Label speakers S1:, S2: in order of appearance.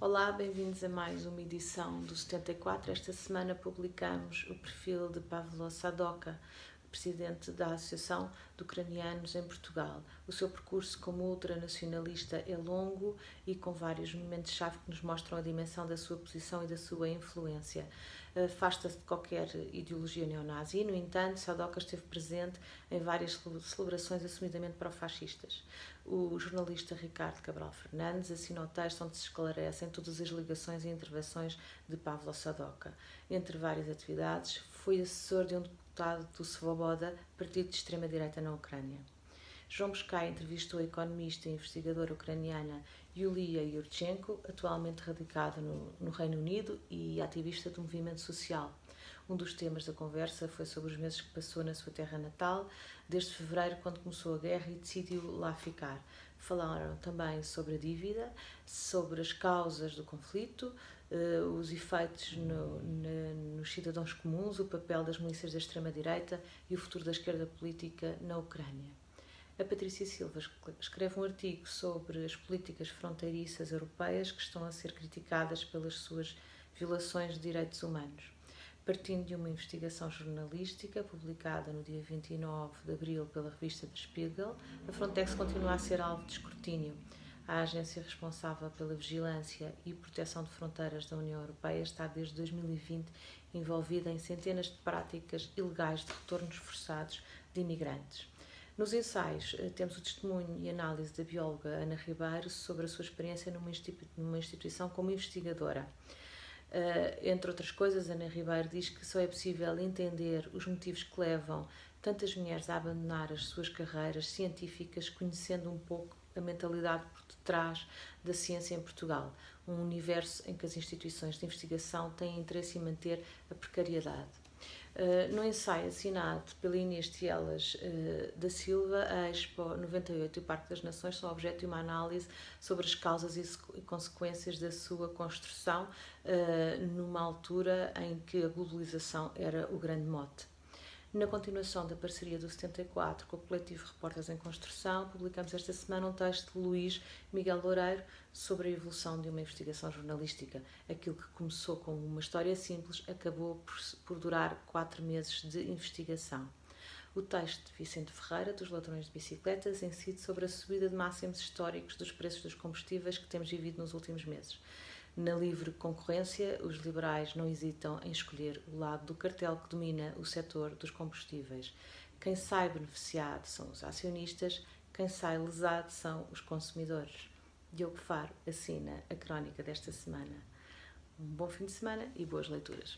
S1: Olá, bem-vindos a mais uma edição do 74. Esta semana publicamos o perfil de Pavlo Sadoka, presidente da Associação de Ucranianos em Portugal. O seu percurso como ultranacionalista é longo e com vários momentos-chave que nos mostram a dimensão da sua posição e da sua influência. Afasta-se de qualquer ideologia neonazi, no entanto, Sadoka esteve presente em várias celebrações assumidamente pró-fascistas. O jornalista Ricardo Cabral Fernandes assina o texto onde se esclarecem todas as ligações e intervenções de Pavlo Sadoka. Entre várias atividades, foi assessor de um deputado do Svoboda, partido de extrema-direita na Ucrânia. João Buscai entrevistou a economista e investigadora ucraniana Yulia Yurchenko, atualmente radicada no, no Reino Unido e ativista do movimento social. Um dos temas da conversa foi sobre os meses que passou na sua terra natal, desde fevereiro, quando começou a guerra e decidiu lá ficar. Falaram também sobre a dívida, sobre as causas do conflito, uh, os efeitos no, no, nos cidadãos comuns, o papel das milícias da extrema-direita e o futuro da esquerda política na Ucrânia. A Patrícia Silva escreve um artigo sobre as políticas fronteiriças europeias que estão a ser criticadas pelas suas violações de direitos humanos. Partindo de uma investigação jornalística publicada no dia 29 de abril pela revista Der Spiegel, a Frontex continua a ser alvo de escrutínio a agência responsável pela vigilância e proteção de fronteiras da União Europeia está desde 2020 envolvida em centenas de práticas ilegais de retornos forçados de imigrantes. Nos ensaios, eh, temos o testemunho e análise da bióloga Ana Ribeiro sobre a sua experiência numa instituição como investigadora. Uh, entre outras coisas, Ana Ribeiro diz que só é possível entender os motivos que levam tantas mulheres a abandonar as suas carreiras científicas conhecendo um pouco a mentalidade por detrás da ciência em Portugal, um universo em que as instituições de investigação têm interesse em manter a precariedade. Uh, no ensaio assinado pela Inês Tielas uh, da Silva, a Expo 98 e o Parque das Nações são objeto de uma análise sobre as causas e consequências da sua construção, uh, numa altura em que a globalização era o grande mote. Na continuação da parceria do 74 com o coletivo Repórteres em Construção, publicamos esta semana um texto de Luís Miguel Loureiro sobre a evolução de uma investigação jornalística. Aquilo que começou com uma história simples acabou por, por durar quatro meses de investigação. O texto de Vicente Ferreira, dos ladrões de bicicletas, incide sobre a subida de máximos históricos dos preços dos combustíveis que temos vivido nos últimos meses. Na livre concorrência, os liberais não hesitam em escolher o lado do cartel que domina o setor dos combustíveis. Quem sai beneficiado são os acionistas, quem sai lesado são os consumidores. Diogo Faro assina a crónica desta semana. Um bom fim de semana e boas leituras.